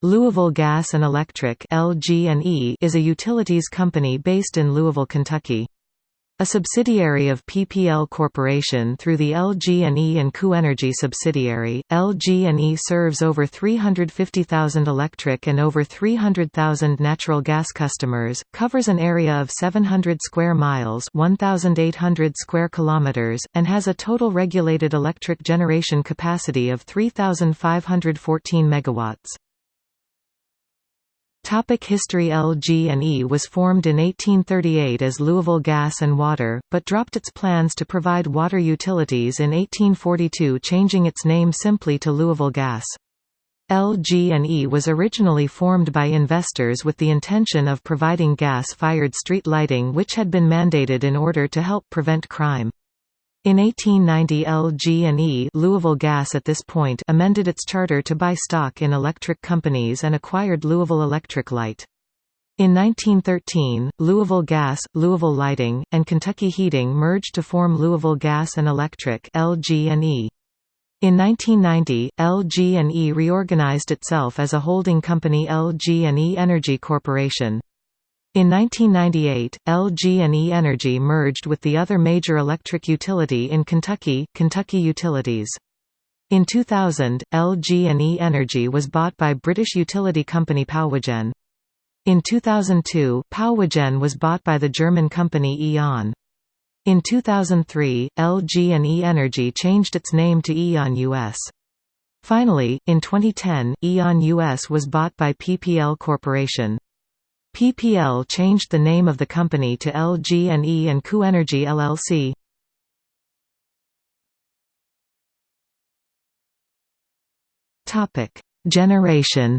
Louisville Gas and Electric (LG&E) is a utilities company based in Louisville, Kentucky. A subsidiary of PPL Corporation through the LG&E and KU Energy subsidiary, LG&E serves over 350,000 electric and over 300,000 natural gas customers, covers an area of 700 square miles 1,800 square kilometers, and has a total regulated electric generation capacity of 3,514 megawatts. Topic History LG&E was formed in 1838 as Louisville Gas and Water, but dropped its plans to provide water utilities in 1842 changing its name simply to Louisville Gas. LG&E was originally formed by investors with the intention of providing gas-fired street lighting which had been mandated in order to help prevent crime. In 1890 LG&E Louisville Gas at this point amended its charter to buy stock in electric companies and acquired Louisville Electric Light. In 1913, Louisville Gas, Louisville Lighting, and Kentucky Heating merged to form Louisville Gas and Electric (LG&E). In 1990, LG&E reorganized itself as a holding company LG&E Energy Corporation. In 1998, LG&E Energy merged with the other major electric utility in Kentucky, Kentucky Utilities. In 2000, LG&E Energy was bought by British utility company Powergen. In 2002, Powergen was bought by the German company E.ON. In 2003, LG&E Energy changed its name to E.ON US. Finally, in 2010, E.ON US was bought by PPL Corporation. PPL changed the name of the company to LG&E and KU Energy LLC. Topic: Generation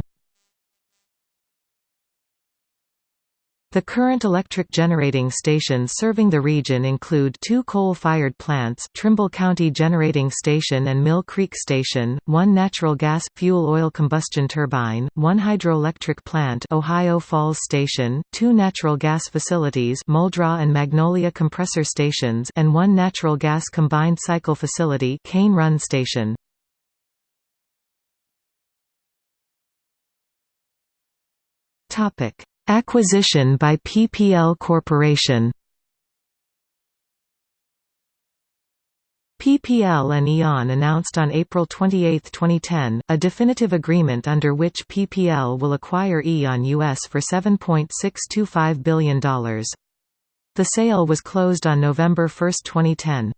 The current electric generating stations serving the region include two coal-fired plants Trimble County Generating Station and Mill Creek Station, one natural gas, fuel-oil combustion turbine, one hydroelectric plant Ohio Falls Station, two natural gas facilities Muldraugh and Magnolia Compressor Stations and one natural gas combined cycle facility Cane Run Station. Topic Acquisition by PPL Corporation PPL and E.ON announced on April 28, 2010, a definitive agreement under which PPL will acquire E.ON US for $7.625 billion. The sale was closed on November 1, 2010.